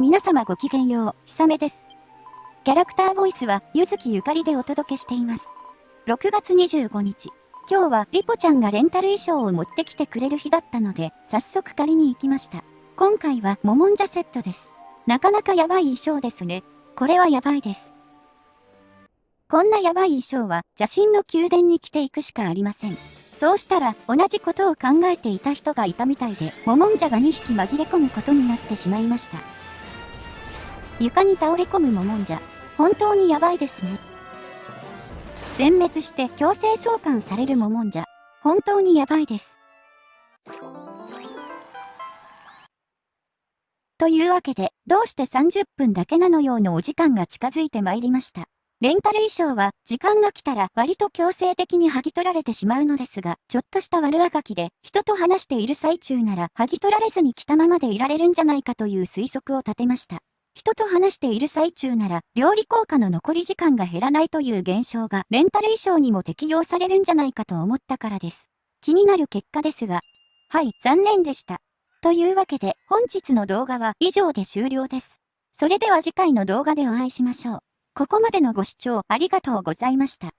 皆様ごきげんよう、ひさめです。キャラクターボイスは、ゆずきゆかりでお届けしています。6月25日。今日はリポちゃんがレンタル衣装を持ってきてくれる日だったので、早速借りに行きました。今回はモモンジャセットです。なかなかやばい衣装ですね。これはやばいです。こんなやばい衣装は邪神の宮殿に着ていくしかありません。そうしたら同じことを考えていた人がいたみたいで、モモンジャが2匹紛れ込むことになってしまいました。床に倒れ込むモモンジャ。本当にやばいですね。全滅して強制送還されるモモンジャ。本当にやばいです。というわけで、どうして30分だけなのようのお時間が近づいてまいりました。レンタル衣装は、時間が来たら割と強制的に剥ぎ取られてしまうのですが、ちょっとした悪あがきで、人と話している最中なら、剥ぎ取られずに着たままでいられるんじゃないかという推測を立てました。人と話している最中なら、料理効果の残り時間が減らないという現象が、レンタル衣装にも適用されるんじゃないかと思ったからです。気になる結果ですが、はい、残念でした。というわけで、本日の動画は以上で終了です。それでは次回の動画でお会いしましょう。ここまでのご視聴ありがとうございました。